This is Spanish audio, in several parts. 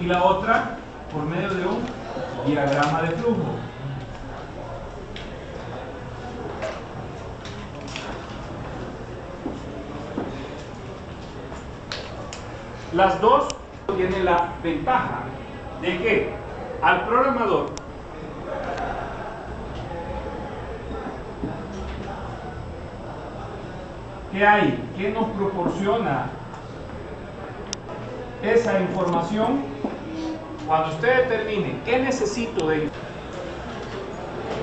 Y la otra por medio de un diagrama de flujo. Las dos tienen la ventaja de que al programador ¿qué hay? ¿Qué nos proporciona esa información? Cuando usted determine qué necesito de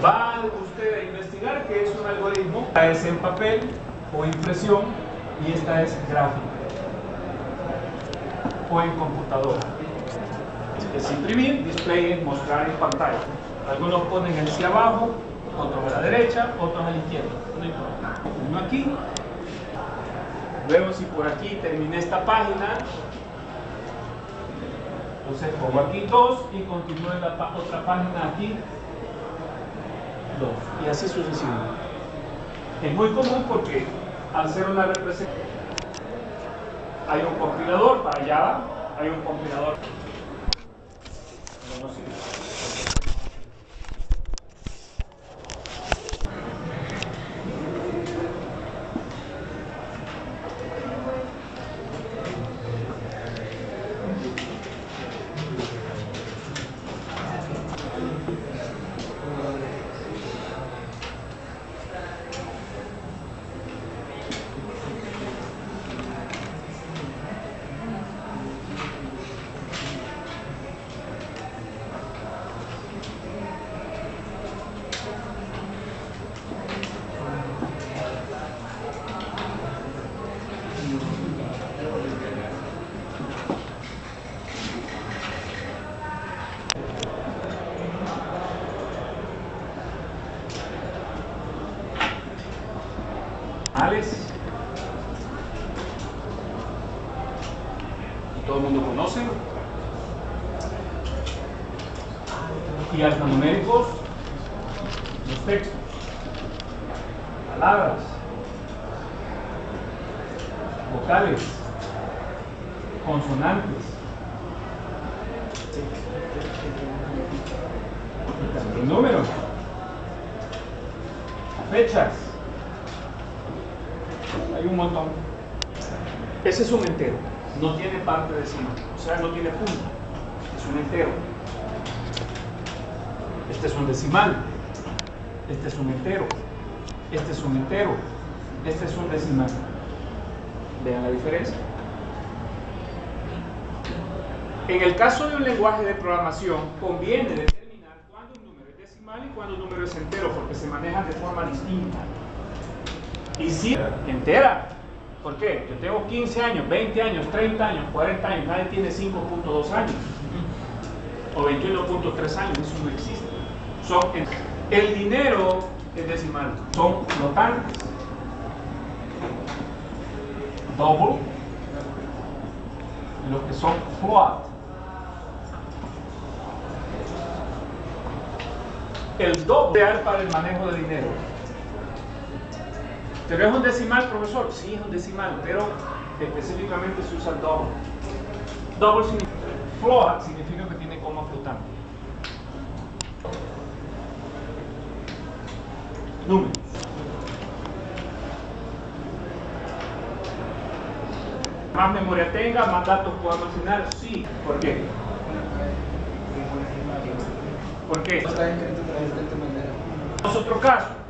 va usted a investigar qué es un algoritmo, esta es en papel o impresión y esta es gráfica o en computadora. Es imprimir, display, mostrar en pantalla. Algunos ponen el hacia abajo, otros a la derecha, otros a la izquierda. No importa. Uno aquí. Luego si por aquí terminé esta página, entonces pongo aquí dos y continúo en la otra página aquí dos. Y así sucesivamente. Es muy común porque al ser una representación hay un compilador para Java, hay un compilador. Todo el mundo conoce. Y alfanuméricos los textos palabras vocales consonantes. Y también números fechas. Hay un montón. Ese es un entero, no tiene parte decimal, o sea, no tiene punto, es un entero. Este es un decimal, este es un entero, este es un entero, este es un decimal. Vean la diferencia. En el caso de un lenguaje de programación, conviene determinar cuándo un número es decimal y cuándo un número es entero, porque se manejan de forma distinta. Y si entera. ¿Por qué? Yo tengo 15 años, 20 años, 30 años, 40 años, nadie tiene 5.2 años. O 21.3 años, eso no existe. Son, el dinero es decimal, son flotantes. Double, lo que son float. El doble para el manejo de dinero. ¿Pero es un decimal, profesor? Sí, es un decimal, pero específicamente se usa el double. Double significa, float significa que tiene coma flotante. Números. Más memoria tenga, más datos puedo almacenar, sí. ¿Por qué? ¿Por qué? Es otro caso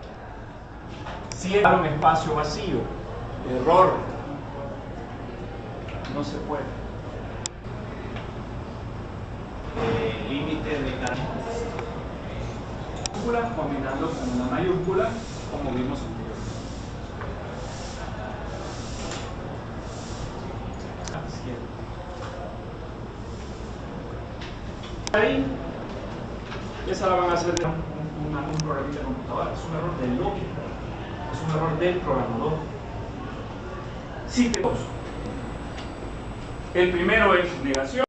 si era un espacio vacío, error, no se puede. El límite de la mayúscula combinando con una mayúscula, como vimos anteriormente. Ahí, esa la van a hacer un, un, un programita de computadora, es un error de lógica es un error del programador. Sí, El primero es negación.